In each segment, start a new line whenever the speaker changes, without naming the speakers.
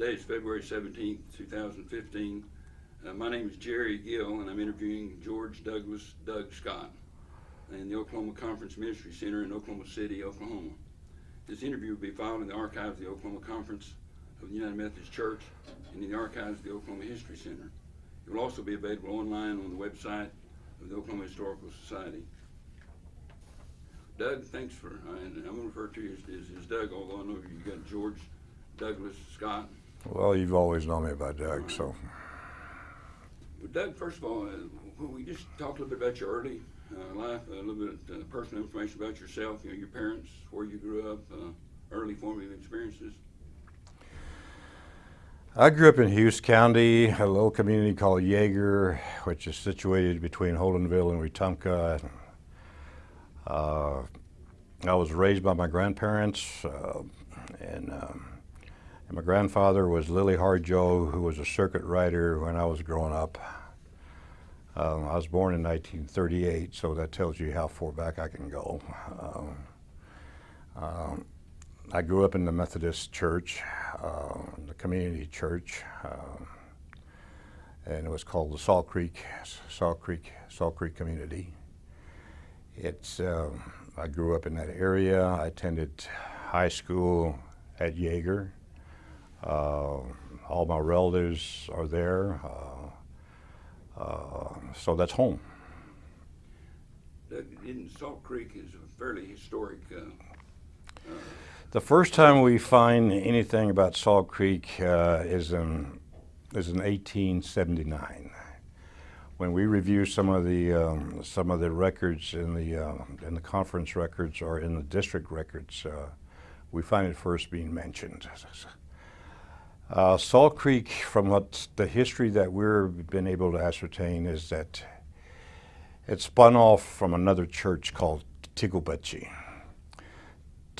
Today is February 17th, 2015. Uh, my name is Jerry Gill, and I'm interviewing George Douglas Doug Scott in the Oklahoma Conference Ministry Center in Oklahoma City, Oklahoma. This interview will be filed in the archives of the Oklahoma Conference of the United Methodist Church and in the archives of the Oklahoma History Center. It will also be available online on the website of the Oklahoma Historical Society. Doug, thanks for, uh, and I'm going to refer to you as, as, as Doug, although I know you've got George Douglas Scott.
Well, you've always known me by Doug, so.
Well, Doug, first of all, uh, we just talked a little bit about your early uh, life, a little bit uh, personal information about yourself, you know, your parents, where you grew up, uh, early formative experiences?
I grew up in Hughes County, a little community called Yeager, which is situated between Holdenville and Wetumka. Uh, I was raised by my grandparents, uh, and, um, and, my grandfather was Lily Harjo, who was a circuit rider when I was growing up. Um, I was born in 1938, so that tells you how far back I can go. Um, um, I grew up in the Methodist church, uh, the community church, uh, and it was called the Salt Creek, Salt Creek, Salt Creek Community. It's, uh, I grew up in that area. I attended high school at Yeager. Uh, all my relatives are there, uh, uh, so that's home.
In Salt Creek is a fairly historic
the first time we find anything about Salt Creek uh, is in is in 1879, when we review some of the um, some of the records in the uh, in the conference records or in the district records. Uh, we find it first being mentioned. Uh, Salt Creek, from what the history that we've been able to ascertain, is that it spun off from another church called Tuckabatchee.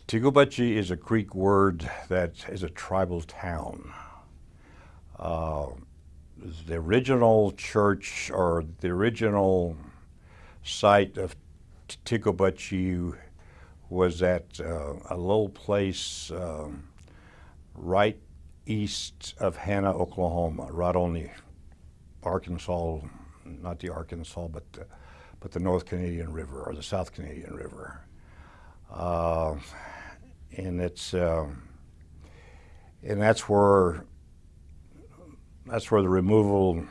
Tuckabatchee is a Creek word that is a tribal town. Uh, the original church or the original site of Tuckabatchee was at uh, a little place um, right east of Hanna, Oklahoma, right on the Arkansas, not the Arkansas, but the, but the North Canadian River or the South Canadian River. Uh, and it's uh, and that's where that's where the removal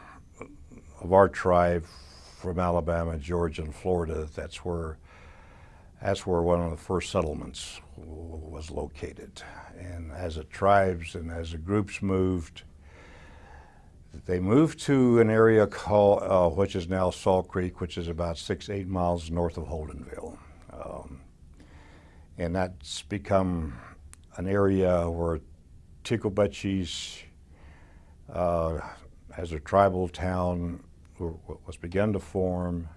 of our tribe from Alabama, Georgia, and Florida. That's where that's where one of the first settlements was located. And as the tribes and as the groups moved, they moved to an area called, uh, which is now Salt Creek, which is about six, eight miles north of Holdenville. Um, and that's become an area where Tuckabatchees, uh, as a tribal town, was begun to form.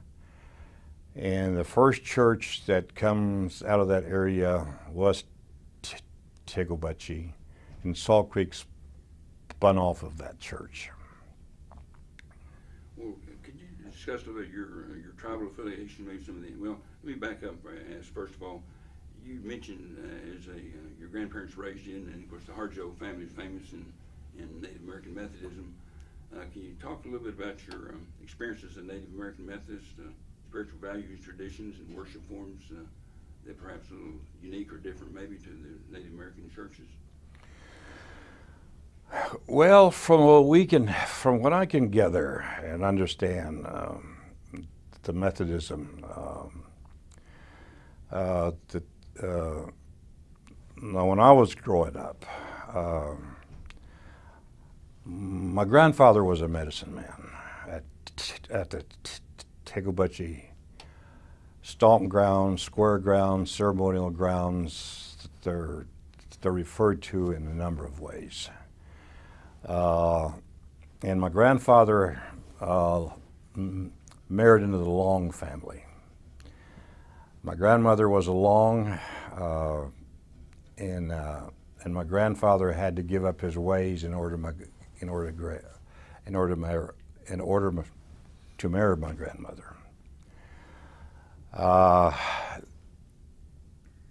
And the first church that comes out of that area was Tuckabatchee, and Salt Creek spun off of that church.
Well, could you discuss a little bit your your tribal affiliation, maybe some of the? Well, let me back up and ask first of all you mentioned uh, as a uh, your grandparents raised you, and of course the Harjo family is famous in, in Native American Methodism. Uh, can you talk a little bit about your um, experiences in Native American Methodist, uh, spiritual values, traditions, and worship forms uh, that perhaps a little unique or different maybe to the Native American churches?
Well, from what we can, from what I can gather and understand, um, the Methodism, um, uh, the uh, now when I was growing up, uh, my grandfather was a medicine man at, at the Tuckabatchee stomp grounds, square grounds, ceremonial grounds. They're, they're referred to in a number of ways. Uh, and my grandfather uh, married into the Long family. My grandmother was a Long, uh, and uh, and my grandfather had to give up his ways in order my, in order to in order marry, in order to marry my grandmother. Uh,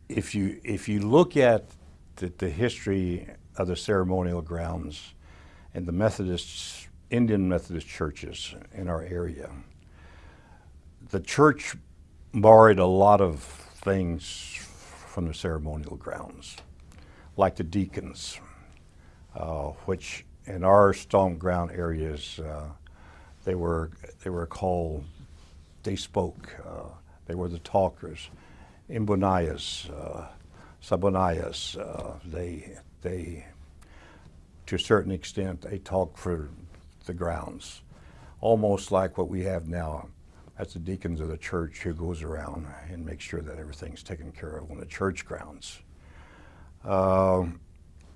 if you if you look at the, the history of the ceremonial grounds and the Methodists, Indian Methodist churches in our area. The church borrowed a lot of things from the ceremonial grounds, like the deacons, uh, which in our stomp ground areas, uh, they were they were called. They spoke. Uh, they were the talkers. Imbonayas, uh, Sabonayas. Uh, they they to a certain extent they talk for the grounds, almost like what we have now. That's the deacons of the church who goes around and makes sure that everything's taken care of on the church grounds. Um,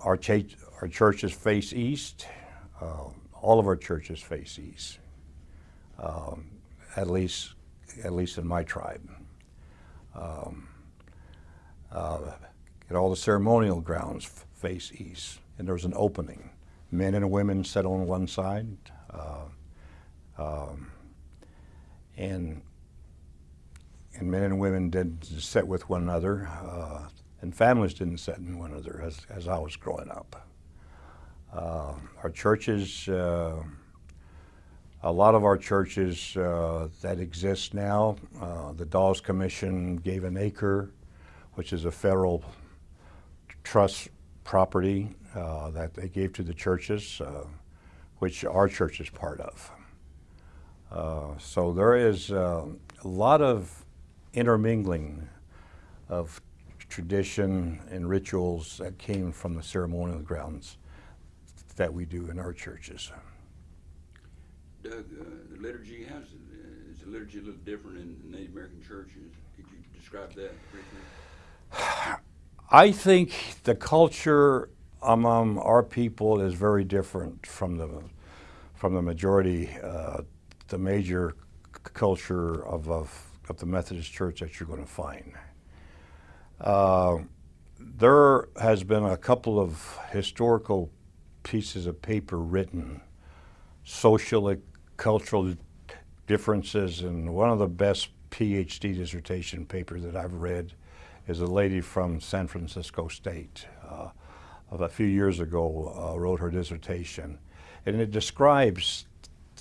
our, cha- our churches face east. Uh, all of our churches face east. Um, at least, at least in my tribe. Um, uh, and all the ceremonial grounds face east, and there's an opening. Men and women sit on one side, uh, um, and and men and women didn't sit with one another, uh, and families didn't sit in one another as, as I was growing up. Uh, our churches, uh, a lot of our churches uh, that exist now, uh, the Dawes Commission gave an acre, which is a federal trust property uh, that they gave to the churches, uh, which our church is part of. Uh, so there is uh, a lot of intermingling of tradition and rituals that came from the ceremonial grounds that we do in our churches.
Doug, uh, the liturgy, how's, it- uh, is the liturgy a little different in Native American churches? Could you describe that briefly?
I think the culture among our people is very different from the from the majority, uh, the major culture of, of, of the Methodist Church that you're going to find. Uh, there has been a couple of historical pieces of paper written, social, cultural differences, and one of the best PhD dissertation papers that I've read is a lady from San Francisco State. Uh, of a few years ago, uh, wrote her dissertation, and it describes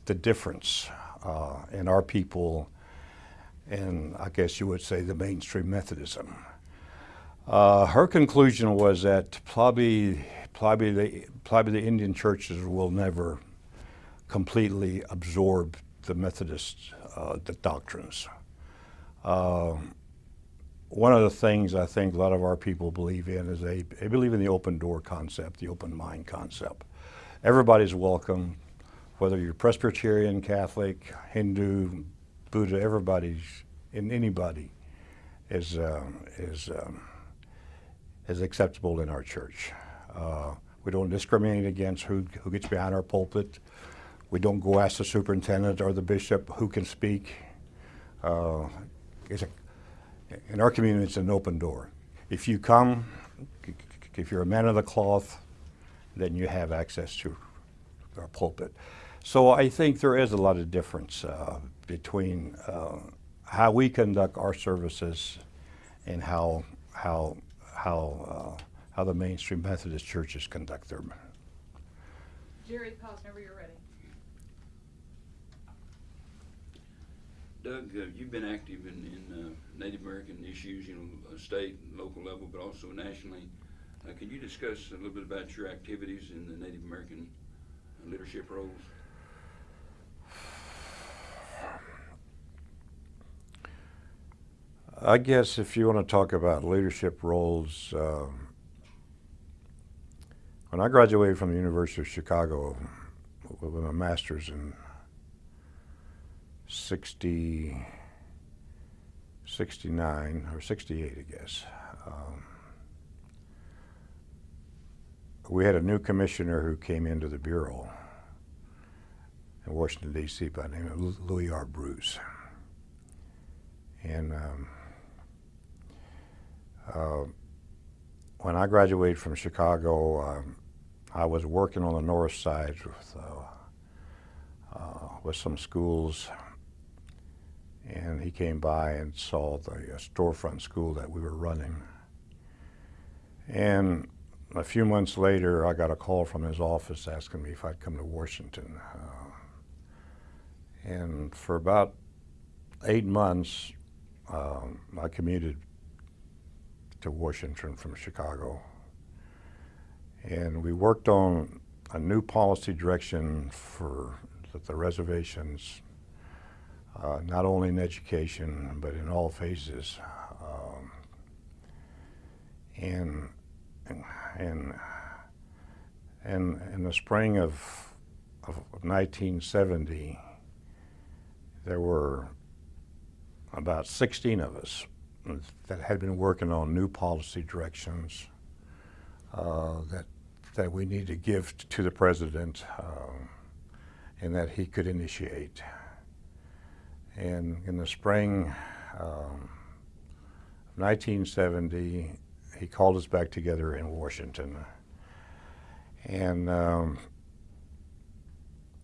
the difference uh, in our people, and I guess you would say the mainstream Methodism. Uh, her conclusion was that probably, probably the, probably the Indian churches will never completely absorb the Methodist uh, the doctrines. Um, one of the things I think a lot of our people believe in is they, they believe in the open door concept, the open mind concept. Everybody's welcome, whether you're Presbyterian, Catholic, Hindu, Buddha, everybody's, in anybody is, um, is, um, is acceptable in our church. Uh, we don't discriminate against who, who gets behind our pulpit. We don't go ask the superintendent or the bishop who can speak. Uh, it's a, in our community, it's an open door. If you come, if you're a man of the cloth, then you have access to our pulpit. So I think there is a lot of difference uh, between uh, how we conduct our services and how how how uh, how the mainstream Methodist churches conduct their.
Jerry, pause whenever you're ready.
Doug, uh, you've been active in, in uh, Native American issues, you know, uh, state, and local level, but also nationally. Uh, can you discuss a little bit about your activities in the Native American uh, leadership roles?
I guess if you want to talk about leadership roles, um, when I graduated from the University of Chicago with my master's in 60, 69 or 68, I guess, um, we had a new commissioner who came into the Bureau in Washington, D.C. by the name of Louis R. Bruce. And um, uh, when I graduated from Chicago, um, I was working on the north side with, uh, uh, with some schools, and he came by and saw the uh, storefront school that we were running. And a few months later, I got a call from his office asking me if I'd come to Washington. Uh, and for about eight months, um, I commuted to Washington from Chicago. And we worked on a new policy direction for the, the reservations, uh, not only in education, but in all phases. Um, and, and, and in the spring of, of 1970, there were about 16 of us that had been working on new policy directions uh, that that we need to give to the president um, and that he could initiate. And in the spring um, of 1970, he called us back together in Washington. And um,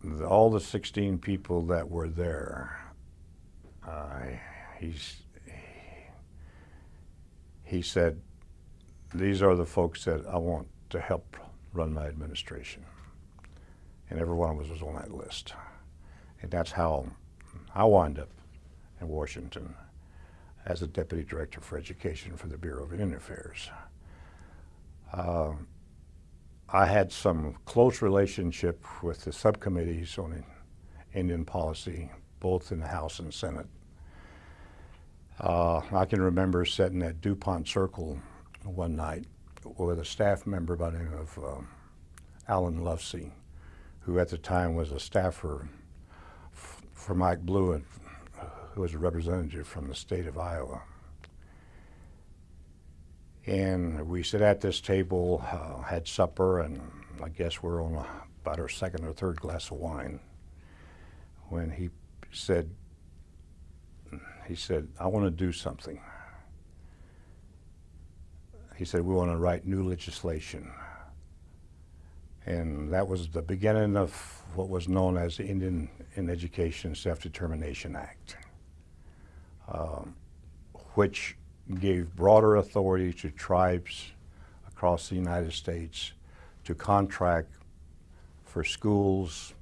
the, all the 16 people that were there, uh, he's, he said, these are the folks that I want to help run my administration. And every one of us was on that list. And that's how I wound up in Washington as a deputy director for education for the Bureau of Indian Affairs. Uh, I had some close relationship with the subcommittees on Indian policy, both in the House and Senate. Uh, I can remember sitting at DuPont Circle one night with a staff member by the name of um, Alan Lovesey, who at the time was a staffer for Mike Blouin, who was a representative from the state of Iowa. And we sat at this table, uh, had supper, and I guess we're on about our second or third glass of wine when he said, he said, I want to do something. He said, we want to write new legislation. And that was the beginning of what was known as the Indian in Education Self-Determination Act, um, which gave broader authority to tribes across the United States to contract for schools,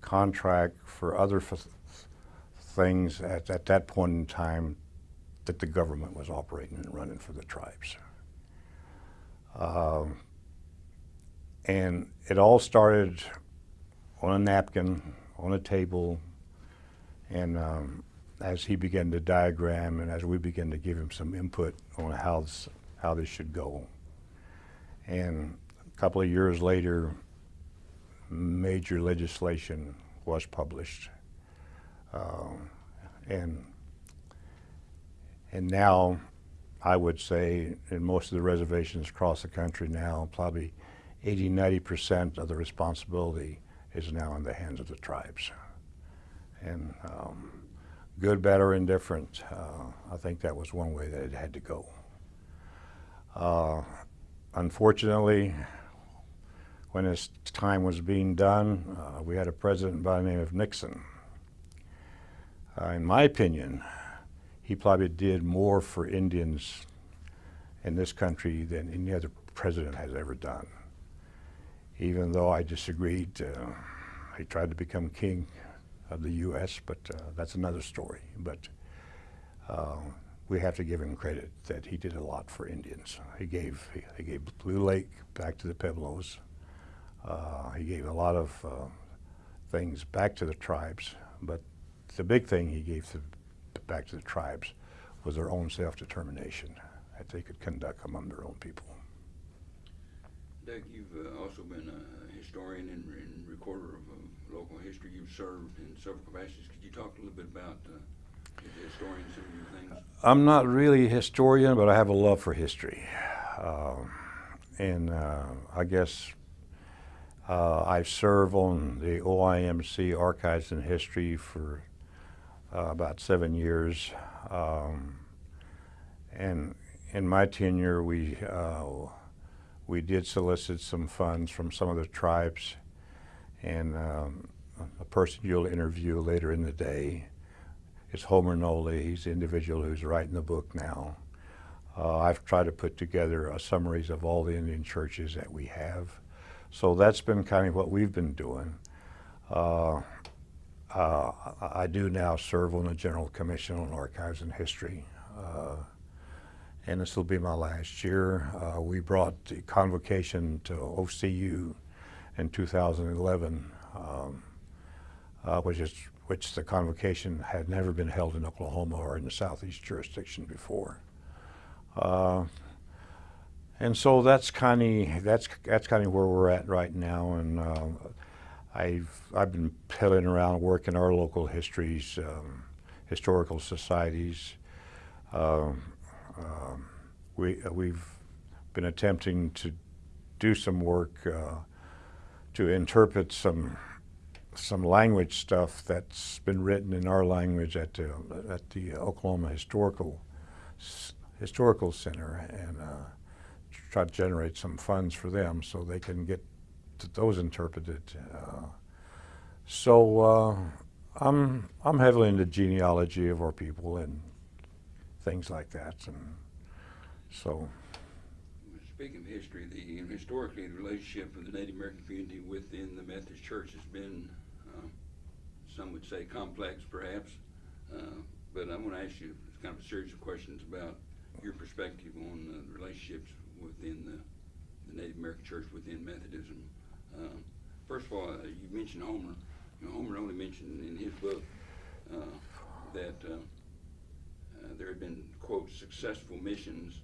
contract for other things at, at that point in time that the government was operating and running for the tribes. Um, and it all started on a napkin, on a table, and um, as he began to diagram and as we began to give him some input on how this, how this should go. And a couple of years later, major legislation was published. Um, and, and now, I would say, in most of the reservations across the country now, probably 80, 90% of the responsibility is now in the hands of the tribes. And um, good, better, indifferent, uh, I think that was one way that it had to go. Uh, unfortunately, when this time was being done, uh, we had a president by the name of Nixon. Uh, in my opinion, he probably did more for Indians in this country than any other president has ever done. Even though I disagreed, uh, he tried to become king of the U.S., but uh, that's another story. But uh, we have to give him credit that he did a lot for Indians. He gave he gave Blue Lake back to the Pueblos. Uh, he gave a lot of uh, things back to the tribes, but the big thing he gave to, back to the tribes was their own self-determination, that they could conduct among their own people.
Doug, you've uh, also been a historian and, and recorder of uh, local history. You've served in several capacities. Could you talk a little bit about uh, as a historian some of your things?
I'm not really a historian, but I have a love for history. Um, and uh, I guess uh, I serve on the OIMC Archives and History for uh, about seven years. Um, and in my tenure, we, we did solicit some funds from some of the tribes. And um, a person you'll interview later in the day is Homer Noley. He's the individual who's writing the book now. Uh, I've tried to put together uh, summaries of all the Indian churches that we have. So that's been kind of what we've been doing. Uh, uh, I I do now serve on the General Commission on Archives and History. And this will be my last year. Uh, we brought the convocation to OCU in 2011, um, uh, which is which the convocation had never been held in Oklahoma or in the southeast jurisdiction before. Uh, and so that's kind of that's that's kind of where we're at right now. And uh, I've I've been piddling around working our local histories, um, historical societies. Um, um, we uh, we've been attempting to do some work uh, to interpret some some language stuff that's been written in our language at the at the Oklahoma Historical Historical Center and uh, try to generate some funds for them so they can get those interpreted. Uh, so uh, I'm I'm heavily into genealogy of our people and things like that, and so
Speaking of history, the, historically, the relationship of the Native American community within the Methodist Church has been, uh, some would say complex perhaps. Uh, but I'm gonna ask you kind of a series of questions about your perspective on the relationships within the, the Native American Church within Methodism. Uh, First of all, uh, you mentioned Homer. You know, Homer Noley mentioned in his book, uh, that, uh, there had been, quote, successful missions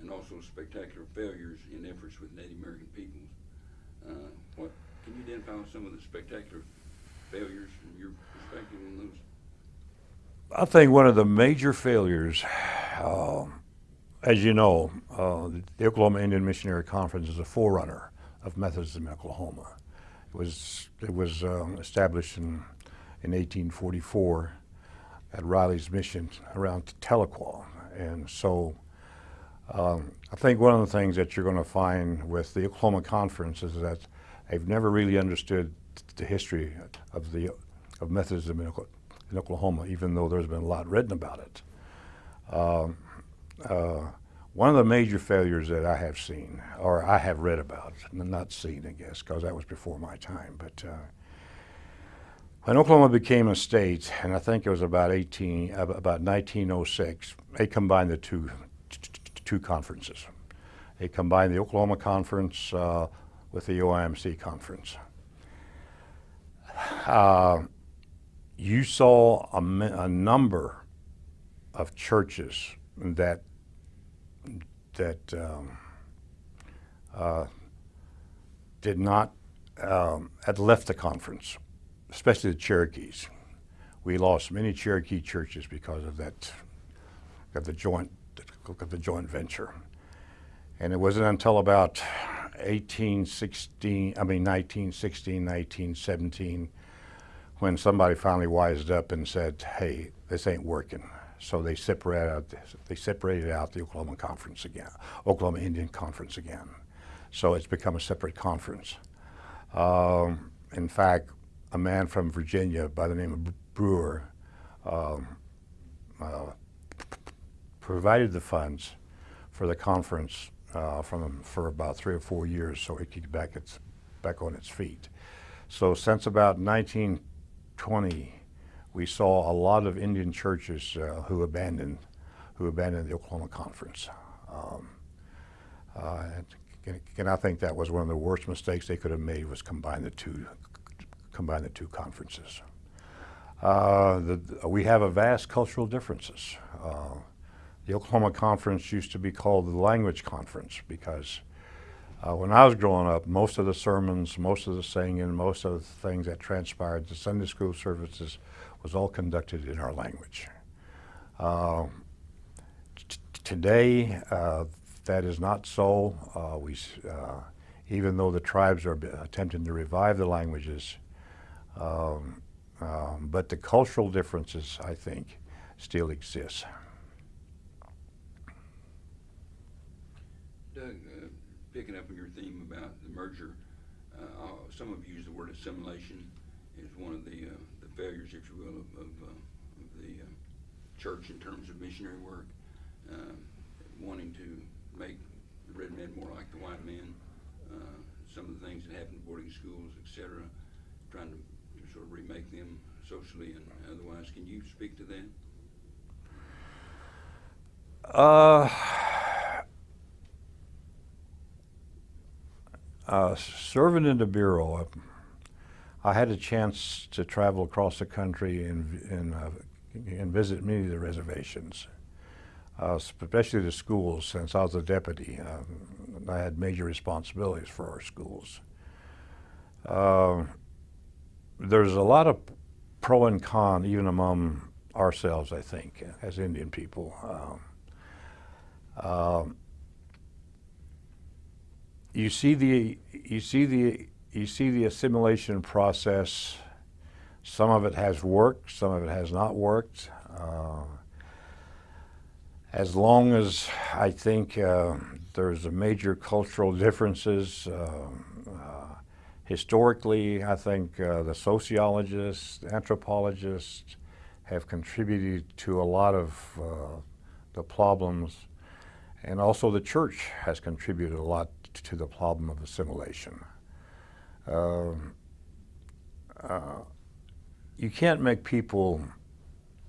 and also spectacular failures in efforts with Native American peoples. Uh, what, can you identify some of the spectacular failures from your perspective on those?
I think one of the major failures, uh, as you know, uh, the Oklahoma Indian Missionary Conference is a forerunner of Methodism in Oklahoma. It was it was um, established in in 1844 at Riley's Mission around Tahlequah, and so um, I think one of the things that you're going to find with the Oklahoma Conference is that they've never really understood the history of the of Methodism in, Oklahoma, even though there's been a lot written about it. Um, uh, one of the major failures that I have seen, or I have read about, not seen, I guess, because that was before my time, but uh, when Oklahoma became a state, and I think it was about 18, about 1906, they combined the two two conferences. They combined the Oklahoma Conference uh, with the OIMC Conference. Uh, you saw a, a, number of churches that that um, uh, did not um, had left the conference, especially the Cherokees. We lost many Cherokee churches because of that, of the joint of the joint venture. And it wasn't until about 1816, I mean 1916, 1917, when somebody finally wised up and said, hey, this ain't working. So they separated out, they separated out the Oklahoma Conference again, Oklahoma Indian Conference again. So it's become a separate conference. Um, in fact, a man from Virginia by the name of Brewer um, uh, provided the funds for the conference uh, from for about three or four years so it could get back, its, back on its feet. So since about 1920, we saw a lot of Indian churches uh, who abandoned who abandoned the Oklahoma Conference. Um, uh, and, and I think that was one of the worst mistakes they could have made was combine the two combine the two conferences. Uh, the, we have a vast cultural differences. Uh, the Oklahoma Conference used to be called the Language Conference because uh, when I was growing up, most of the sermons, most of the singing, most of the things that transpired, the Sunday school services, was all conducted in our language. Uh, today, uh, that is not so. Uh, we, even though the tribes are attempting to revive the languages, um, um, but the cultural differences, I think, still exist.
Doug, uh, picking up on your theme about the merger, uh, some have used the word assimilation as one of the, uh, the failures, if you will, of, of, uh, of the uh, church in terms of missionary work. Uh, wanting to make the red men more like the white men, uh, some of the things that happened in boarding schools, et cetera, trying to remake them socially and otherwise. Can you speak to that?
Uh, uh, serving in the Bureau, uh, I had a chance to travel across the country and, and, uh, and visit many of the reservations, uh, especially the schools. Since I was a deputy, uh, I had major responsibilities for our schools. There's a lot of pro and con, even among ourselves, I think, as Indian people. Um, um, you see the you see the you see the assimilation process. Some of it has worked, some of it has not worked. Uh, as long as I think uh, there's a major cultural differences, uh, historically, I think uh, the sociologists, anthropologists have contributed to a lot of uh, the problems and also the church has contributed a lot to the problem of assimilation. Um, uh, you can't make people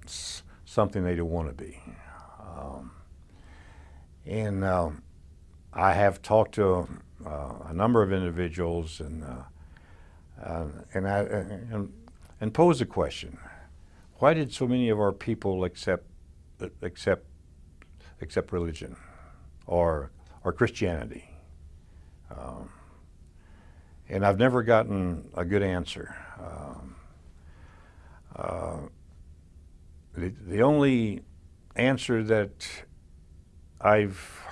something they don't want to be. Um, and uh, I have talked to a number of individuals and, uh, uh, and, I, and, and posed a question. Why did so many of our people accept, accept, accept religion? or, or Christianity. Um, and I've never gotten a good answer. Um, uh, the, the only answer that I've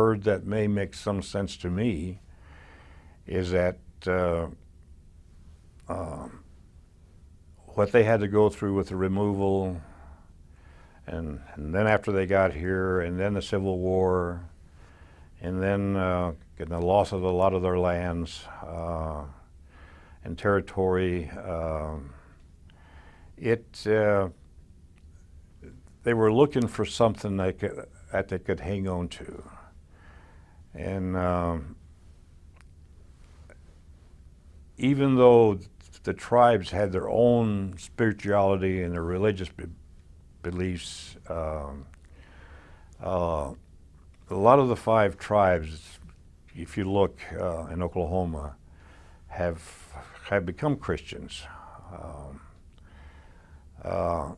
heard that may make some sense to me is that uh, um, what they had to go through with the removal and, and then after they got here, and then the Civil War, and then uh, getting the loss of a lot of their lands uh, and territory. Um, it uh, they were looking for something they could, that they could hang on to, and um, even though the tribes had their own spirituality and their religious be- beliefs. Um, uh, a lot of the five tribes, if you look uh, in Oklahoma, have have become Christians um, uh,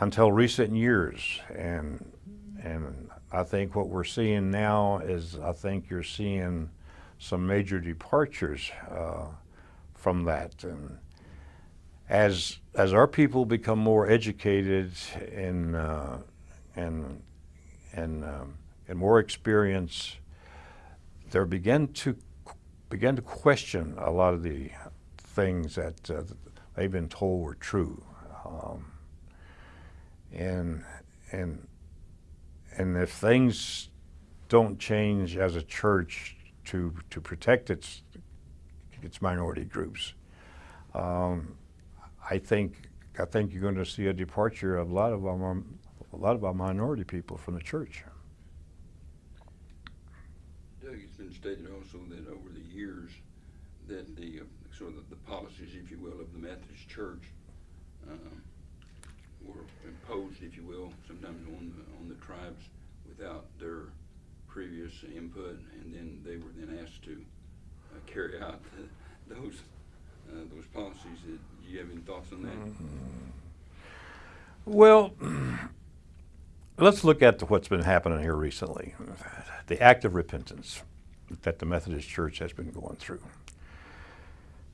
until recent years, and and I think what we're seeing now is I think you're seeing some major departures uh, from that. And as as our people become more educated and uh, and and um, and more experienced, they begin to begin to question a lot of the things that uh, they've been told were true, um, and and and if things don't change as a church to to protect its its minority groups. Um, I think I think you're going to see a departure of a lot of our a lot of our minority people from the church.
Doug, it's been stated also that over the years that the uh, sort of the policies, if you will, of the Methodist Church um, were imposed, if you will, sometimes on the, on the tribes without their previous input, and then they were then asked to uh, carry out those uh, those policies. Do you have any thoughts on that?
Well, let's look at what's been happening here recently. The act of repentance that the Methodist Church has been going through.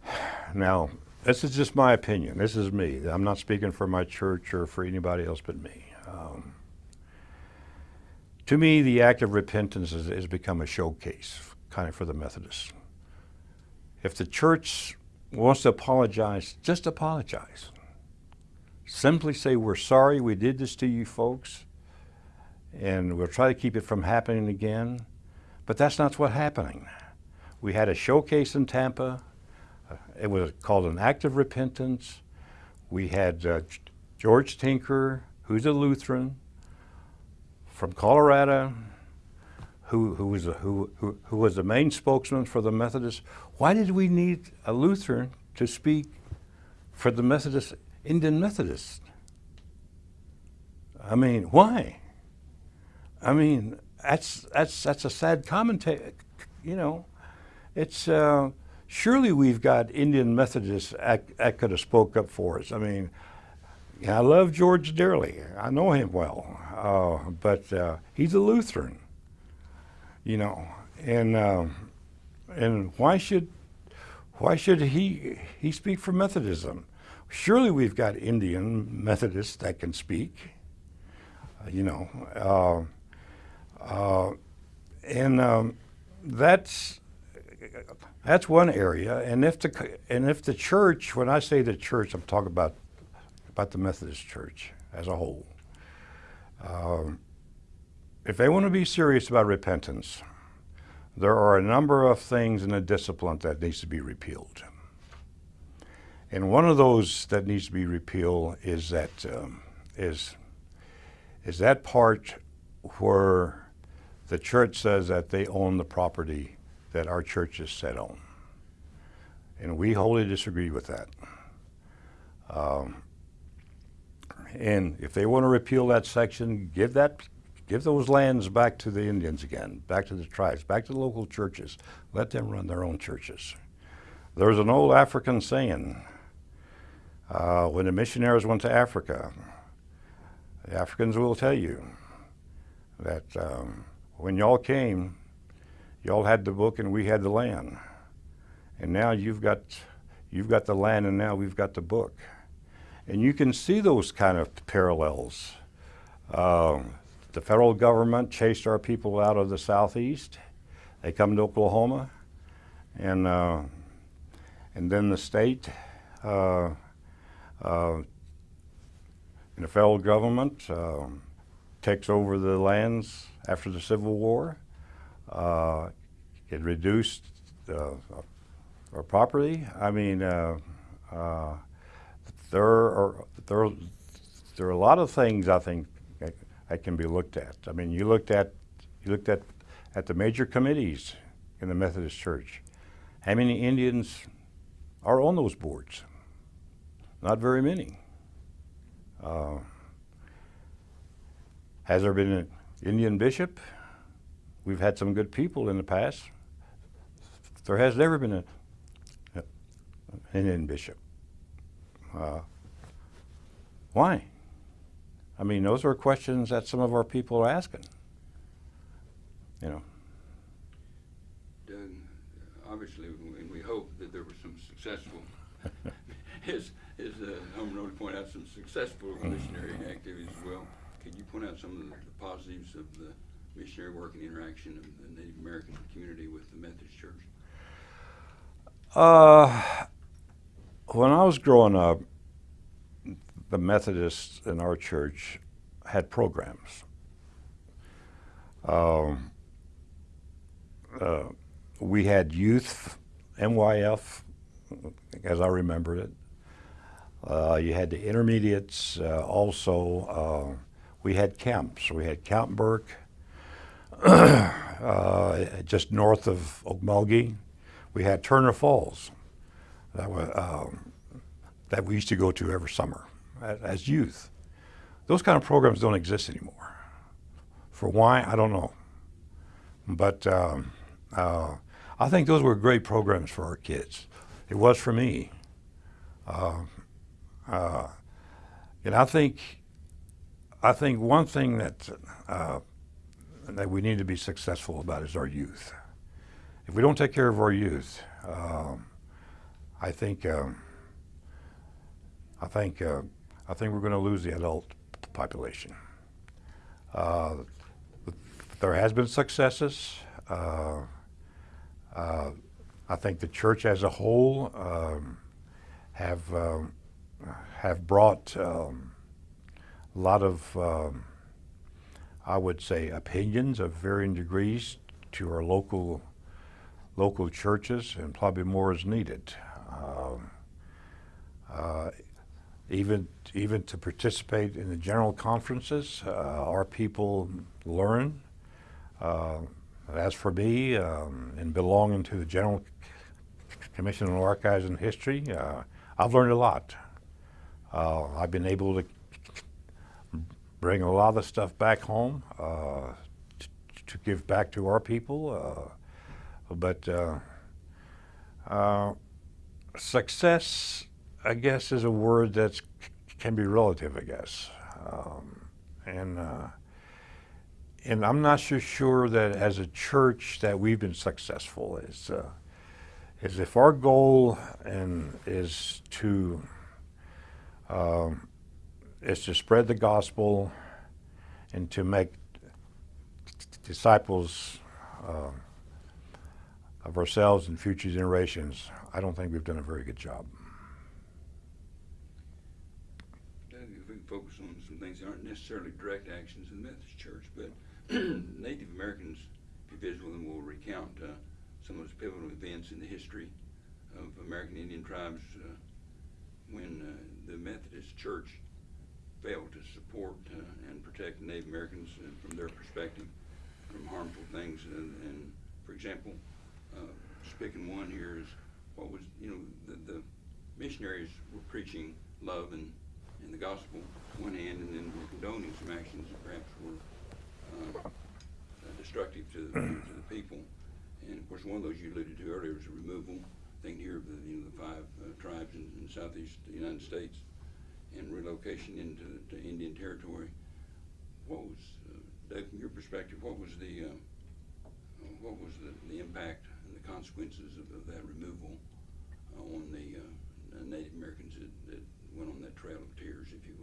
Now, this is just my opinion. This is me. I'm not speaking for my church or for anybody else but me. Um, to me, the act of repentance has become a showcase, kind of for the Methodists. If the church wants to apologize, just apologize. Simply say, We're sorry we did this to you folks, and we'll try to keep it from happening again. But that's not what's happening. We had a showcase in Tampa. It was called an act of repentance. We had uh, George Tinker, who's a Lutheran from Colorado, who, who, was the, who, who, who was the main spokesman for the Methodists. Why did we need a Lutheran to speak for the Methodist, Indian Methodists? I mean, why? I mean, that's, that's, that's a sad commentary, you know. It's, uh, surely we've got Indian Methodists that, that could have spoke up for us. I mean, I love George dearly. I know him well, uh, but uh, he's a Lutheran, you know. And um, and why should why should he he speak for Methodism? Surely we've got Indian Methodists that can speak, uh, you know. Uh, uh, and um, that's that's one area. And if the and if the church, when I say the church, I'm talking about about the Methodist Church as a whole. Um, if they want to be serious about repentance, there are a number of things in the discipline that needs to be repealed. And one of those that needs to be repealed is that um, is is that part where the church says that they own the property that our church is set on. And we wholly disagree with that. Um, and if they want to repeal that section, give that, give those lands back to the Indians again, back to the tribes, back to the local churches. Let them run their own churches. There's an old African saying, uh, when the missionaries went to Africa, the Africans will tell you that um, when y'all came, y'all had the book and we had the land. And now you've got, you've got the land and now we've got the book. And you can see those kind of parallels. Um, the federal government chased our people out of the southeast. They come to Oklahoma, and uh, and then the state uh, uh, and the federal government um, takes over the lands after the Civil War. Uh, it reduced uh, our property. I mean. Uh, there are there there are a lot of things I think that, can be looked at. I mean, you looked at you looked at at the major committees in the Methodist Church. How many Indians are on those boards? Not very many. Uh, has there been an Indian bishop? We've had some good people in the past. There has never been a, an Indian bishop. Uh, why? I mean, those are questions that some of our people are asking. You know.
Doug, obviously, and we hope that there were some successful, as, as uh, Homer pointed out, some successful missionary activities as well. Could you point out some of the, the positives of the missionary work and interaction of the Native American community with the Methodist Church?
Uh, when I was growing up, the Methodists in our church had programs. Um, uh, we had youth, MYF, as I remember it. Uh, you had the intermediates uh, also. Uh, we had camps. We had Camp Burke, uh, just north of Okmulgee. We had Turner Falls that, was, um, that we used to go to every summer as youth. Those kind of programs don't exist anymore. For why, I don't know. But um, uh, I think those were great programs for our kids. It was for me. Uh, uh, and I think, I think one thing that uh, that we need to be successful about is our youth. If we don't take care of our youth, um, I think um, I think uh, I think we're going to lose the adult population. Uh, there has been successes. Uh, uh, I think the church as a whole um, have um, have brought um, a lot of, um, I would say, opinions of varying degrees to our local local churches, and probably more is needed. Um, uh, even even to participate in the general conferences. Uh, our people learn. Uh, as for me, um, and belonging to the General Commission on Archives and History, uh, I've learned a lot. Uh, I've been able to bring a lot of the stuff back home uh, to give back to our people. Uh, but success, I guess, is a word that can be relative. I guess, um, and uh, and I'm not so sure that as a church that we've been successful. Is uh, is if our goal and is to um, is to spread the gospel and to make disciples uh, of ourselves and future generations. I don't think we've done a very good job.
Doug, if we can focus on some things that aren't necessarily direct actions in the Methodist Church, but Native Americans, if you visit with them, will recount uh, some of those pivotal events in the history of American Indian tribes uh, when uh, the Methodist Church failed to support uh, and protect Native Americans uh, from their perspective from harmful things. And, and for example, just picking one here is what was, you know, the, the missionaries were preaching love and, and the gospel one hand, and then were condoning some actions that perhaps were uh, uh, destructive to the, to the people. And of course, one of those you alluded to earlier was the removal. Thing here of the, you know, the five uh, tribes in, in southeast the United States and relocation into to Indian territory. What was, uh, Doug, from your perspective, what was the uh, what was the, the impact and the consequences of, of that removal uh, on the Native Americans that, that went on that trail of tears, if you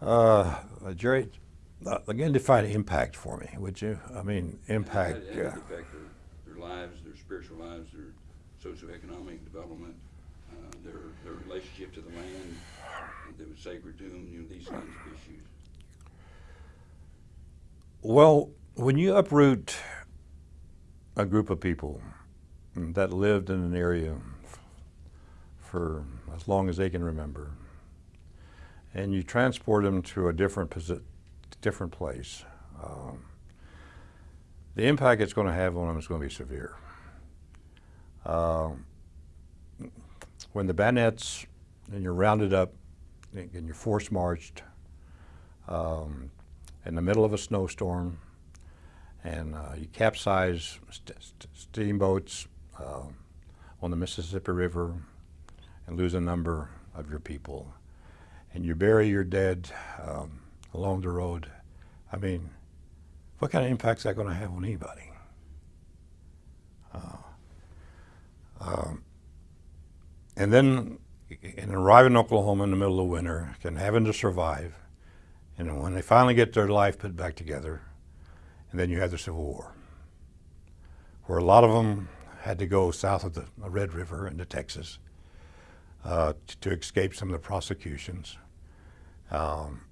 will?
Uh, Jerry, uh, again, define impact for me, would you? I mean, impact.
did it
uh,
affect their, their lives, their spiritual lives, their socioeconomic development, uh, their, their relationship to the land that was sacred to them, you know, these kinds of issues?
Well, when you uproot a group of people that lived in an area for as long as they can remember, and you transport them to a different different place, um, the impact it's going to have on them is going to be severe. Um, when the bayonets and you're rounded up and you're force marched um, in the middle of a snowstorm, and uh, you capsize st- st- steamboats uh, on the Mississippi River and lose a number of your people, and you bury your dead um, along the road. I mean, what kind of impact is that going to have on anybody? Uh, um, and then, and arrive in Oklahoma in the middle of winter, and having to survive, and when they finally get their life put back together, and then you have the Civil War, where a lot of them had to go south of the Red River into Texas uh, to escape some of the prosecutions. Um,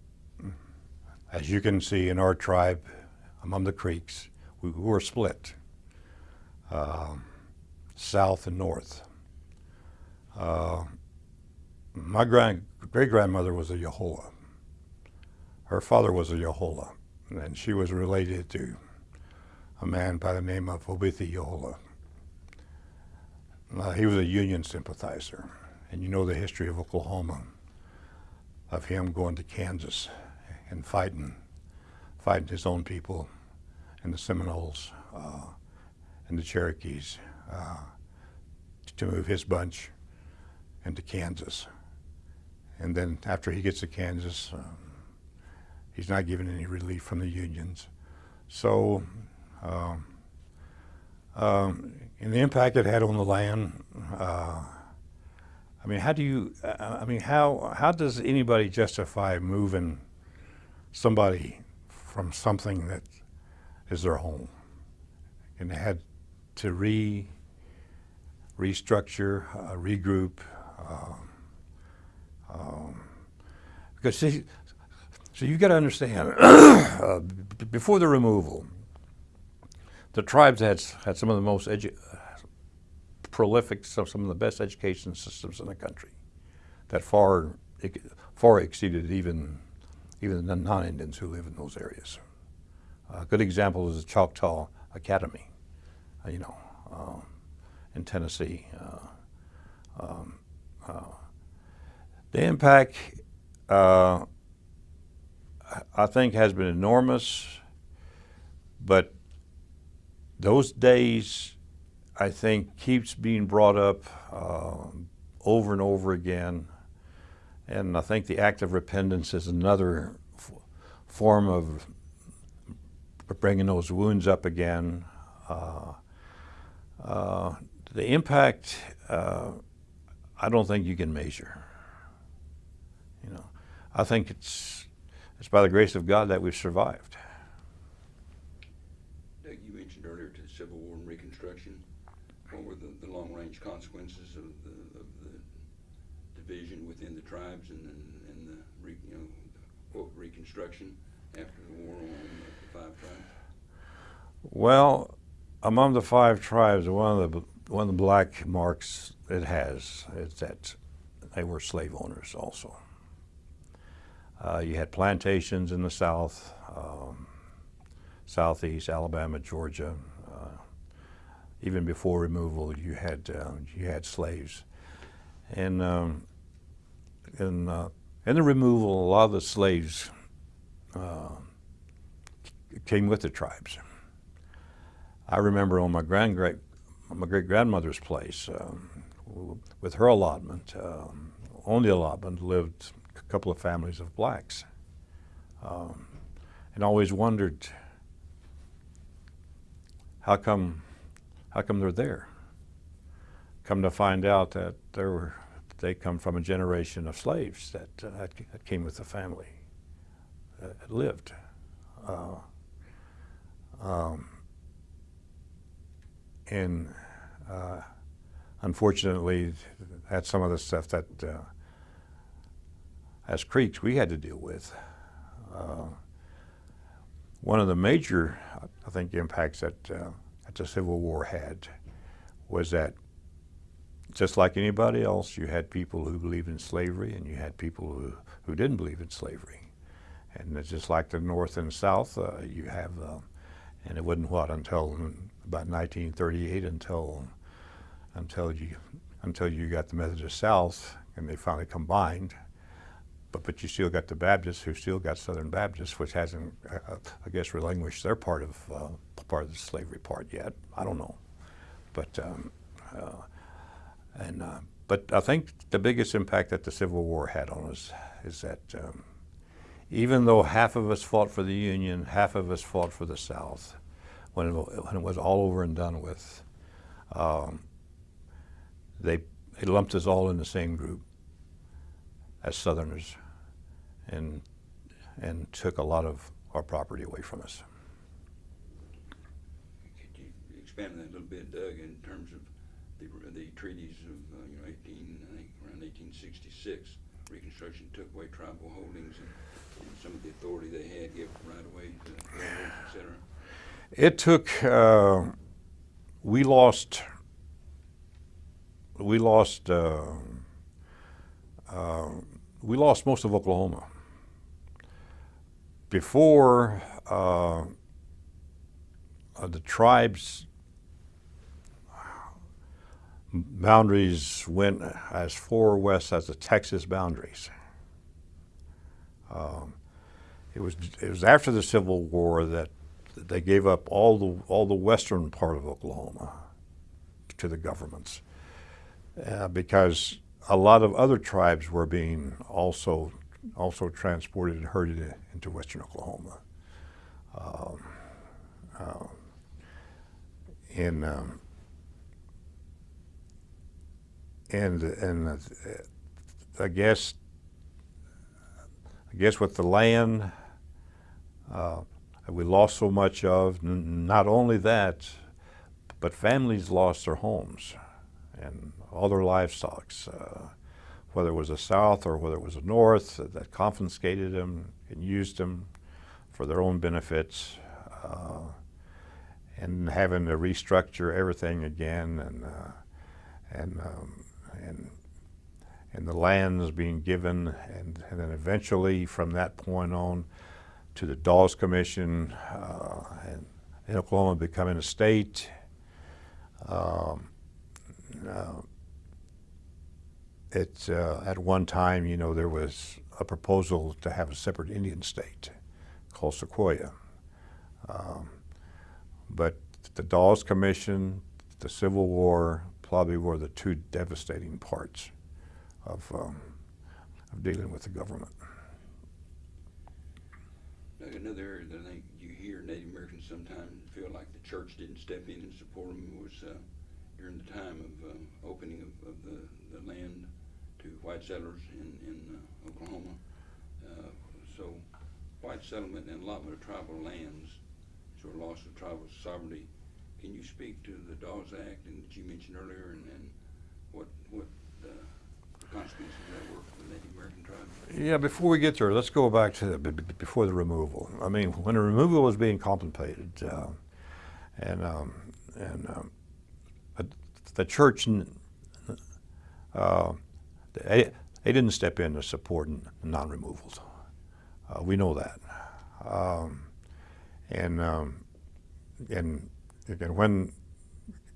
as you can see in our tribe, among the Creeks, we, we were split, um, south and north. Uh, my grand, great grandmother was a Yahola. Her father was a Yahola, and she was related to a man by the name of Opothle Yahola. Uh, he was a Union sympathizer, and you know the history of Oklahoma, of him going to Kansas and fighting, fighting his own people, and the Seminoles uh, and the Cherokees uh, to move his bunch into Kansas. And then after he gets to Kansas, um, he's not given any relief from the unions. So, um, um, and the impact it had on the land, uh, I mean, how do you, uh, I mean, how, how does anybody justify moving somebody from something that is their home? And they had to re, restructure, uh, regroup, um, um, because see, so you got to understand, uh, before the removal, the tribes had had some of the most edu- prolific, some, some of the best education systems in the country, that far far exceeded even even the non-Indians who live in those areas. A good example is the Choctaw Academy, uh, you know, um, in Tennessee. Uh, um, uh, the impact, uh, I think, has been enormous, but those days, I think, keeps being brought up uh, over and over again. And I think the act of repentance is another form of bringing those wounds up again. Uh, uh, the impact, uh, I don't think you can measure. You know, I think it's it's by the grace of God that we've survived.
Doug, you mentioned earlier to the Civil War and Reconstruction. What were the, the long-range consequences of the, of the division within the tribes and, and, and the, re, you know, quote, Reconstruction after the war the five tribes?
Well, among the five tribes, one of the one of the black marks it has is that they were slave owners also. Uh, you had plantations in the south, um, southeast, Alabama, Georgia. Uh, even before removal, you had uh, you had slaves, and um, in uh, in the removal, a lot of the slaves uh, came with the tribes. I remember on my grand great my great grandmother's place um, with her allotment. Um, on the allotment lived a couple of families of blacks, um, and always wondered how come how come they're there. Come to find out that they were they come from a generation of slaves that uh, that came with the family lived. Uh, um, and uh, unfortunately, that's some of the stuff that, uh, as Creeks, we had to deal with. Uh, one of the major, I think, impacts that, uh, that the Civil War had was that just like anybody else, you had people who believed in slavery and you had people who, who didn't believe in slavery. And it's just like the North and South, uh, you have, uh, and it wasn't what until about 1938 until until you until you got the Methodist South and they finally combined. But but you still got the Baptists who still got Southern Baptists, which hasn't, uh, I guess, relinquished their part of uh, part of the slavery part yet. I don't know, but um, uh, and uh, but I think the biggest impact that the Civil War had on us is that. Um, even though half of us fought for the Union, half of us fought for the South, when it, when it was all over and done with, um, they, they lumped us all in the same group as Southerners and, and took a lot of our property away from us.
Could you expand that a little bit, Doug, in terms of the, the treaties of, uh, you know, eighteen, I think around eighteen sixty-six, Reconstruction took away tribal holdings and some of the authority they had, gave right away to et cetera?
It took, uh, we lost, we lost, uh, uh, we lost most of Oklahoma. Before uh, uh, the tribes boundaries went as far west as the Texas boundaries. Um, it was it was after the Civil War that they gave up all the all the western part of Oklahoma to the governments uh, because a lot of other tribes were being also also transported and herded into western Oklahoma. Um, uh, in um, and and uh, I guess I guess with the land uh, we lost so much of. Not only that, but families lost their homes and all their livestock, uh, whether it was the South or whether it was the North, that confiscated them and used them for their own benefits, uh, and having to restructure everything again, and uh, and um, and and the lands being given, and, and then eventually from that point on, to the Dawes Commission, uh, and, and Oklahoma becoming a state. Um, uh, it's uh, at one time, you know, there was a proposal to have a separate Indian state called Sequoyah. Um, but the Dawes Commission, the Civil War, probably were the two devastating parts of, um, of dealing with the government.
Another area that I think you hear Native Americans sometimes feel like the church didn't step in and support them was uh, during the time of um, opening of, of the, the land to white settlers in, in uh, Oklahoma. Uh, so white settlement and allotment of tribal lands, sort of loss of tribal sovereignty. Can you speak to the Dawes Act and that you mentioned earlier and, and what, what
Yeah, before we get there, let's go back to the, before the removal. I mean, when the removal was being contemplated, uh, and um, and um, the church, uh, they, they didn't step in to support non-removals. Uh, we know that, um, and um, and and when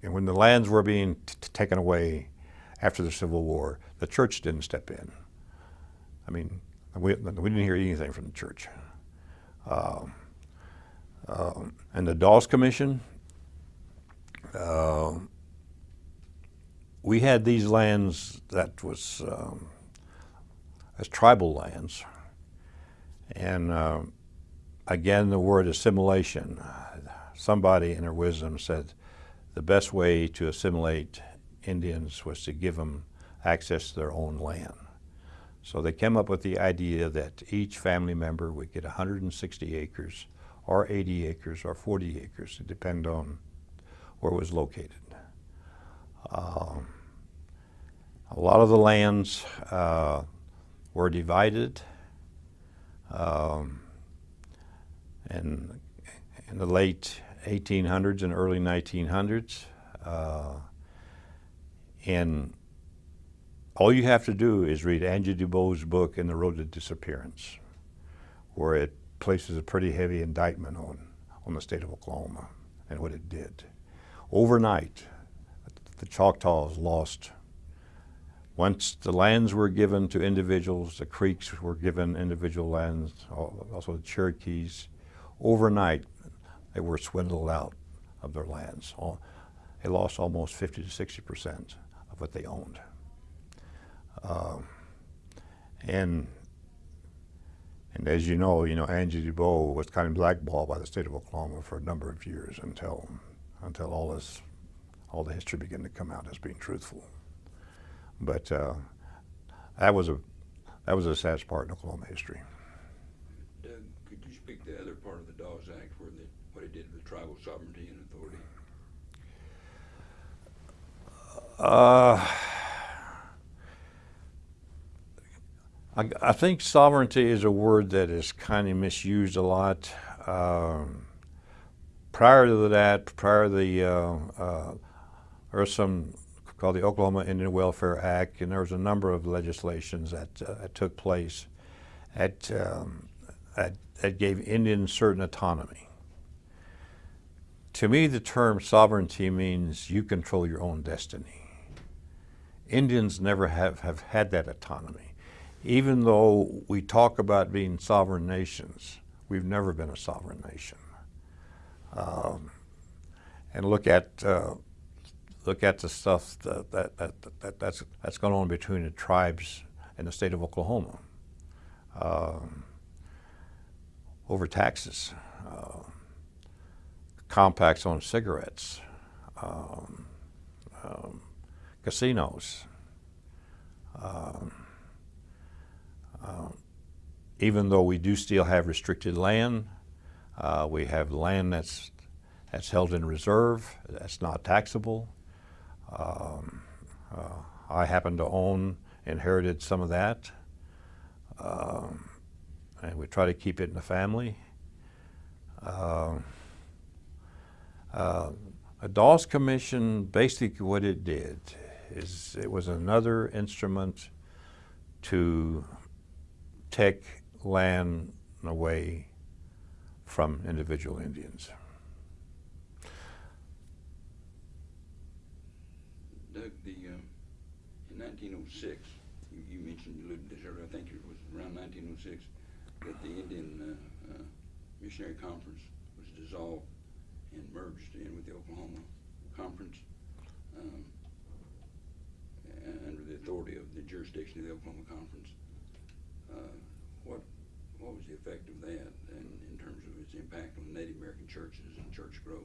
and when the lands were being taken away after the Civil War, the church didn't step in. I mean, we, we didn't hear anything from the church. Um, um, and the Dawes Commission, uh, we had these lands that was um, as tribal lands, and uh, again the word assimilation. Somebody in their wisdom said the best way to assimilate Indians was to give them access to their own land. So they came up with the idea that each family member would get 160 acres, or 80 acres, or 40 acres, to depend on where it was located. Um, a lot of the lands uh, were divided, um, and in the late 1800s and early 1900s, uh, and all you have to do is read Angie Debo's book In the Road to Disappearance, where it places a pretty heavy indictment on, on the state of Oklahoma and what it did. Overnight, the Choctaws lost. Once the lands were given to individuals, the Creeks were given individual lands, also the Cherokees. Overnight, they were swindled out of their lands. They lost almost 50 to 60 percent of what they owned. Um, and and as you know, you know Angie Debo was kind of blackballed by the state of Oklahoma for a number of years until until all this all the history began to come out as being truthful. But uh, that was a that was a sad part in Oklahoma history.
Doug, could you speak to the other part of the Dawes Act where the, what it did with tribal sovereignty and authority?
Uh, I, I think sovereignty is a word that is kind of misused a lot. Um, prior to that, prior to the, uh, uh, there was some called the Oklahoma Indian Welfare Act, and there was a number of legislations that, uh, that took place um, that, that gave Indians certain autonomy. To me, the term sovereignty means you control your own destiny. Indians never have, have had that autonomy. Even though we talk about being sovereign nations, we've never been a sovereign nation. Um, and look at uh, look at the stuff that, that, that, that, that's that's going on between the tribes in the state of Oklahoma um, over taxes, uh, compacts on cigarettes. Um, um, casinos. Um, uh, even though we do still have restricted land, uh, we have land that's that's held in reserve, that's not taxable. Um, uh, I happen to own, inherited some of that, um, and we try to keep it in the family. Uh, uh, a Dawes Commission, basically what it did is it was another instrument to take land away from individual Indians.
Doug, the, um, in nineteen oh six, you, you mentioned, you alluded to this earlier, I think it was around nineteen oh six, that the Indian, uh, uh, Missionary Conference was dissolved and merged in with the Oklahoma Conference, um, uh, under the authority of the jurisdiction of the Oklahoma Conference. Uh, what, what was the effect of that and in terms of its impact on Native American churches and church growth?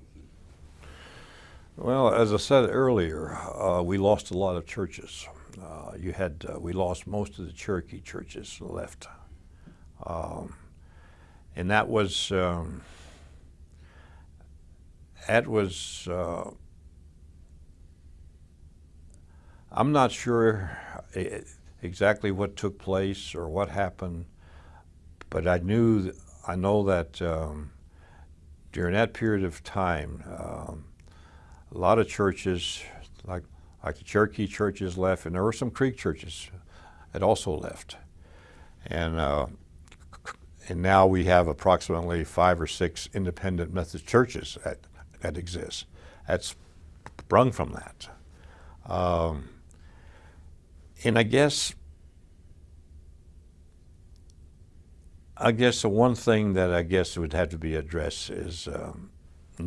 Well, as I said earlier, uh, we lost a lot of churches. Uh, you had uh, we lost most of the Cherokee churches left, um, and that was um, that was. Uh, I'm not sure e- exactly what took place or what happened, but I knew I know that um, during that period of time. Um, a lot of churches, like like the Cherokee churches, left, and there were some Creek churches that also left, and uh, and now we have approximately five or six independent Methodist churches that that exist. That's sprung from that, um, and I guess. I guess the one thing that I guess would have to be addressed is um,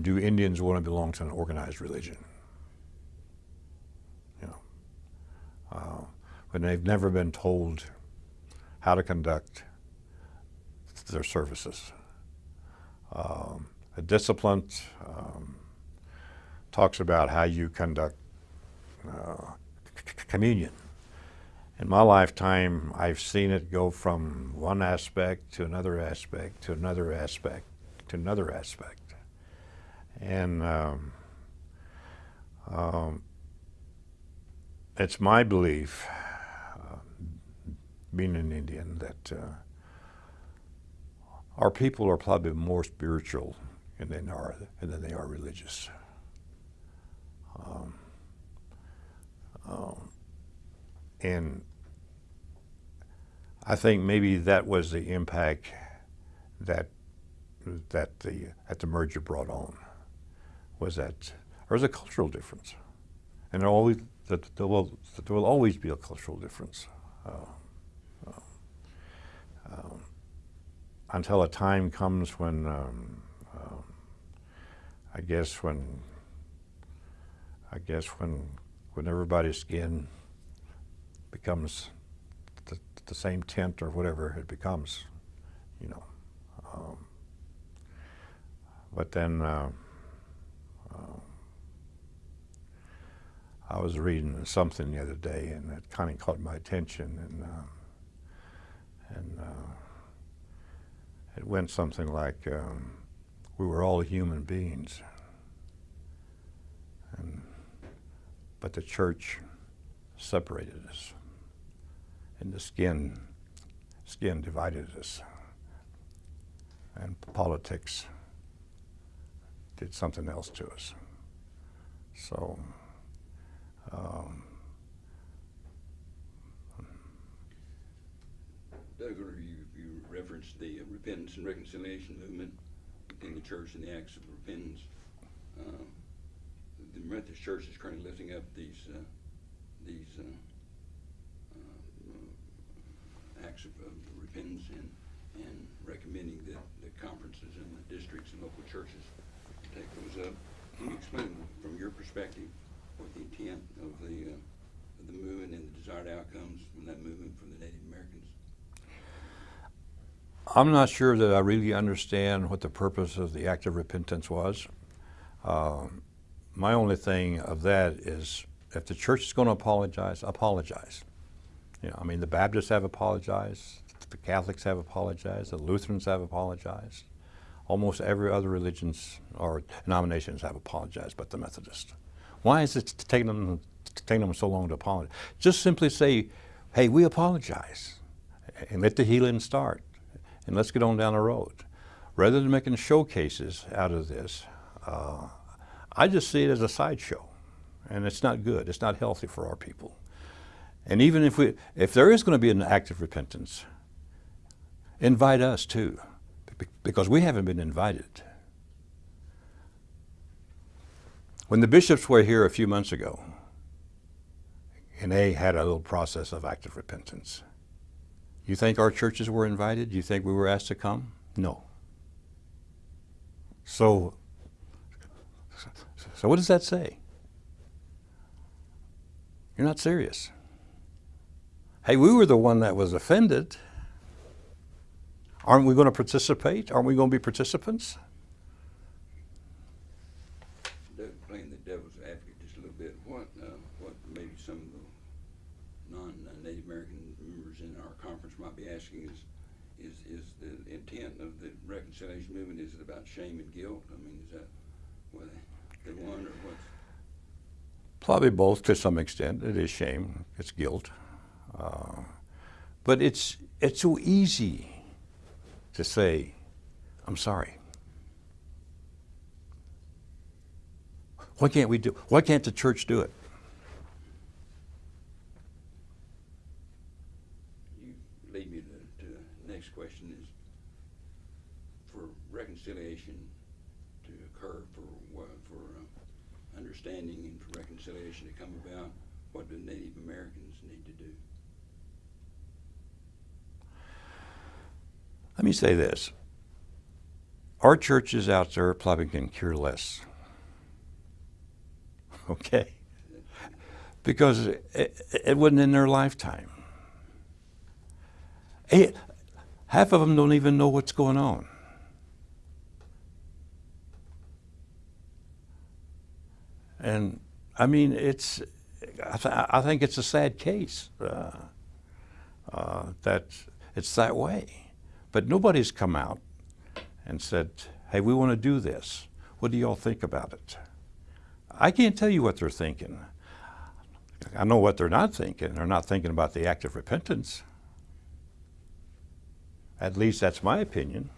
do Indians want to belong to an organized religion? You know, uh, when they've never been told how to conduct their services. Um, a discipline um, talks about how you conduct uh, communion. In my lifetime, I've seen it go from one aspect to another aspect to another aspect to another aspect. And um, um, it's my belief, uh, being an Indian, that uh, our people are probably more spiritual than they are, than they are religious. Um, um, and I think maybe that was the impact that that the that the merger brought on was that there's a cultural difference, and there always that there will that there will always be a cultural difference uh, uh, um, until a time comes when um, um, I guess when I guess when when everybody's skin becomes the, the same tint or whatever it becomes, you know. Um, but then. Uh, um, I was reading something the other day, and it kind of caught my attention, and uh, and uh, it went something like, um, "We were all human beings, and but the church separated us, and the skin skin divided us, and politics." did something else to us. So, um,
Doug, you, you referenced the uh, repentance and reconciliation movement in the church and the acts of repentance. Um, the Methodist Church is currently lifting up these uh, these uh, uh, acts of, of repentance and and recommending that the conferences and the districts and local churches take those up. Can you explain from your perspective what the intent of the uh, of the movement and the desired outcomes from that movement from the Native Americans?
I'm not sure that I really understand what the purpose of the act of repentance was. Um, my only thing of that is if the church is going to apologize, apologize. You know, I mean, the Baptists have apologized, the Catholics have apologized, the Lutherans have apologized. Almost every other religions or denominations have apologized, but the Methodists. Why is it taking them taking them so long to apologize? Just simply say, "Hey, we apologize," and let the healing start, and let's get on down the road. Rather than making showcases out of this, uh, I just see it as a sideshow, and it's not good. It's not healthy for our people. And even if we, if there is going to be an act of repentance, invite us too, because we haven't been invited. When the bishops were here a few months ago, and they had a little process of active repentance, you think our churches were invited? You think we were asked to come? No. So, so what does that say? You're not serious. Hey, we were the one that was offended. Aren't we going to participate? Aren't we going to be participants?
Playing the devil's advocate just a little bit, what, uh, what maybe some of the non-Native American members in our conference might be asking is, is, is the intent of the reconciliation movement, is it about shame and guilt? I mean, is that what they, they want, or what's?
Probably both to some extent. It is shame. It's guilt. Uh, but it's it's so easy to say, "I'm sorry." Why can't we do? Why can't the church do it?
You lead me to, to the next question is, for reconciliation to occur, for, what- for uh, understanding and for reconciliation to come about, what do Native Americans need to do?
Let me say this. Our churches out there probably can cure less. Okay? Because it, it wasn't in their lifetime. Eh, half of them don't even know what's going on. And I mean, it's, I, th- I think it's a sad case uh, uh, that it's that way. But nobody's come out and said, hey, we want to do this. What do y'all think about it? I can't tell you what they're thinking. I know what they're not thinking. They're not thinking about the act of repentance. At least that's my opinion.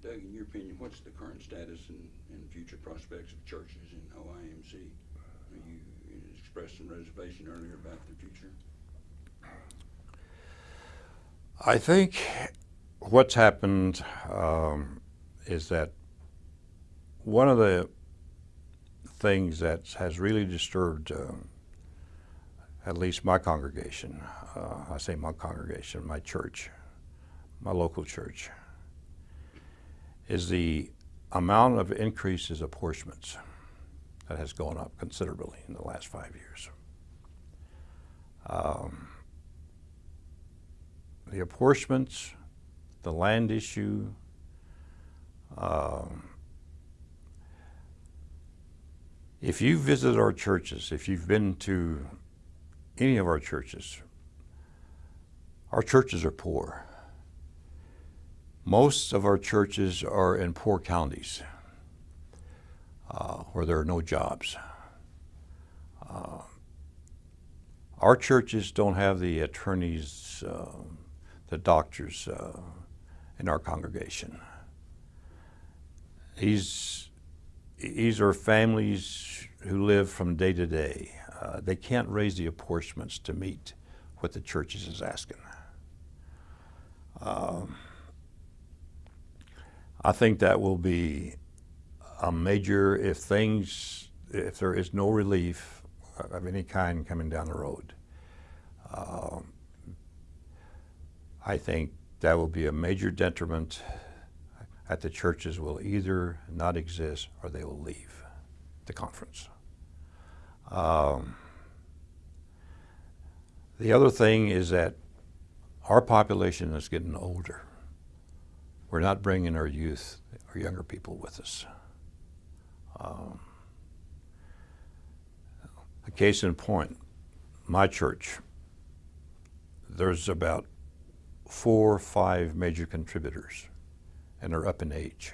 Doug, in your opinion, what's the current status and, and future prospects of churches in OIMC? You you expressed some reservation earlier about the future.
I think what's happened um, is that one of the things that has really disturbed um, at least my congregation, uh, I say my congregation, my church, my local church, is the amount of increases apportionments that has gone up considerably in the last five years. Um, the apportionments, the land issue, um, if you visit our churches, if you've been to any of our churches, our churches are poor. Most of our churches are in poor counties uh, where there are no jobs. Uh, our churches don't have the attorneys, uh, the doctors uh, in our congregation. These, these are families who live from day to day. Uh, they can't raise the apportionments to meet what the churches is asking. Um, I think that will be a major, if things, if there is no relief of any kind coming down the road, um, I think that will be a major detriment that the churches will either not exist or they will leave the conference. Um, the other thing is that our population is getting older. We're not bringing our youth, our younger people with us. Um, a case in point, my church, there's about four or five major contributors, and they're up in age.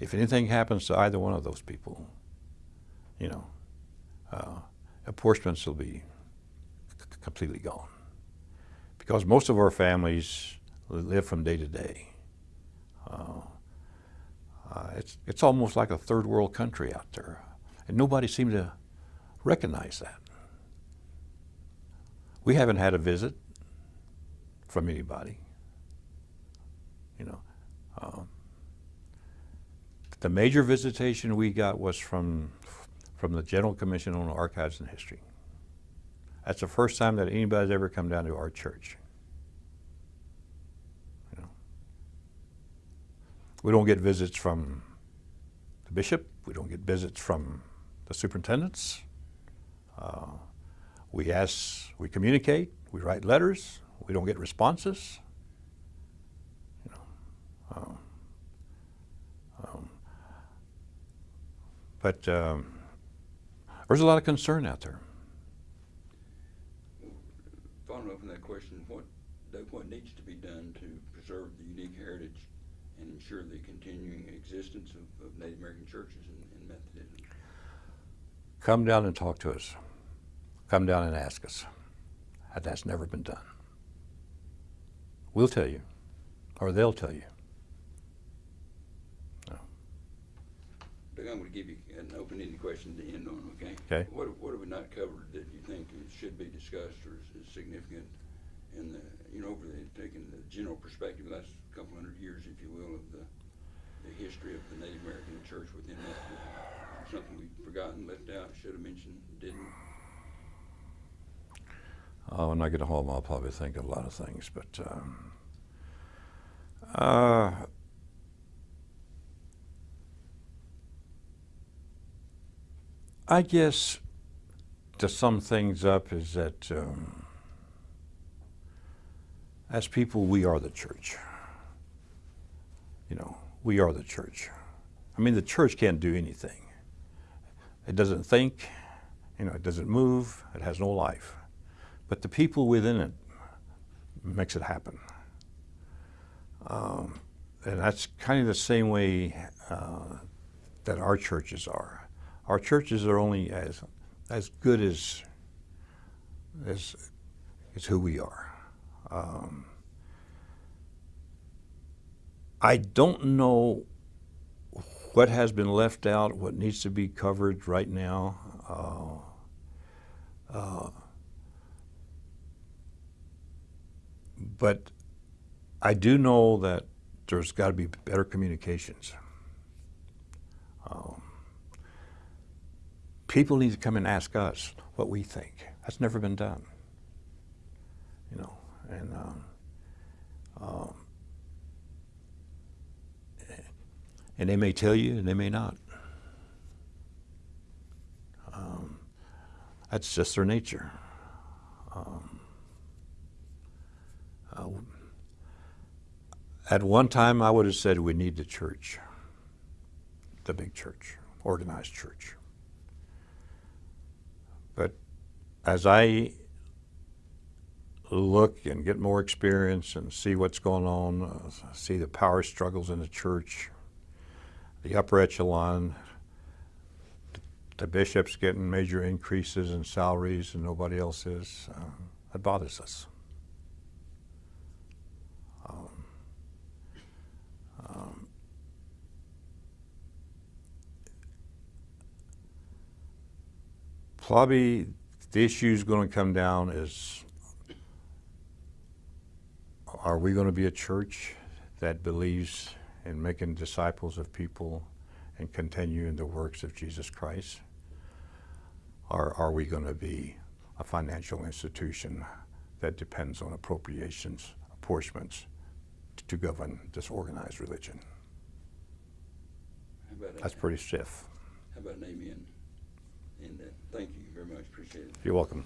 If anything happens to either one of those people, you know, uh, apportionments will be completely gone. Because most of our families live from day to day. Uh, uh, it's, it's almost like a third world country out there. And nobody seems to recognize that. We haven't had a visit from anybody. You know, um, the major visitation we got was from from the General Commission on Archives and History. That's the first time that anybody's ever come down to our church. You know, we don't get visits from the bishop. We don't get visits from the superintendents. Uh, we ask, we communicate, we write letters. We don't get responses. You know, um, um, but um, there's a lot of concern out there.
Following up on that question, what, what needs to be done to preserve the unique heritage and ensure the continuing existence of, of Native American churches and, and Methodism?
Come down and talk to us. Come down and ask us. That's never been done. We'll tell you, or they'll tell you.
Doug, I'm gonna give you an open-ended question to end on, okay?
Okay.
What, what have we not covered that you think should be discussed or is, is significant in the, you know, over the, taking the general perspective, last couple hundred years, if you will, of the, the history of the Native American church within Methodism? Something we've forgotten, left out, should have mentioned, didn't?
Oh, when I get home, I'll probably think of a lot of things, but um, uh, I guess to sum things up is that um, as people, we are the church. You know, we are the church. I mean, the church can't do anything. It doesn't think, you know, it doesn't move, it has no life but the people within it makes it happen. Um, and that's kind of the same way uh, that our churches are. Our churches are only as as good as as as who we are. Um, I don't know what has been left out, what needs to be covered right now. Uh, uh, but I do know that there's got to be better communications. Um, people need to come and ask us what we think. That's never been done. You know, and um, um, and they may tell you, and they may not. Um, that's just their nature. Um, uh, at one time, I would have said we need the church, the big church, organized church. But as I look and get more experience and see what's going on, uh, see the power struggles in the church, the upper echelon, the bishops getting major increases in salaries and nobody else is, uh, that bothers us. Um, um, probably the issue is going to come down is are we going to be a church that believes in making disciples of people and continue in the works of Jesus Christ? Or are we going to be a financial institution that depends on appropriations, apportionments to govern this organized religion? That's
that?
pretty stiff.
how about an amen? And, uh, Thank you very much. Appreciate it.
You're welcome.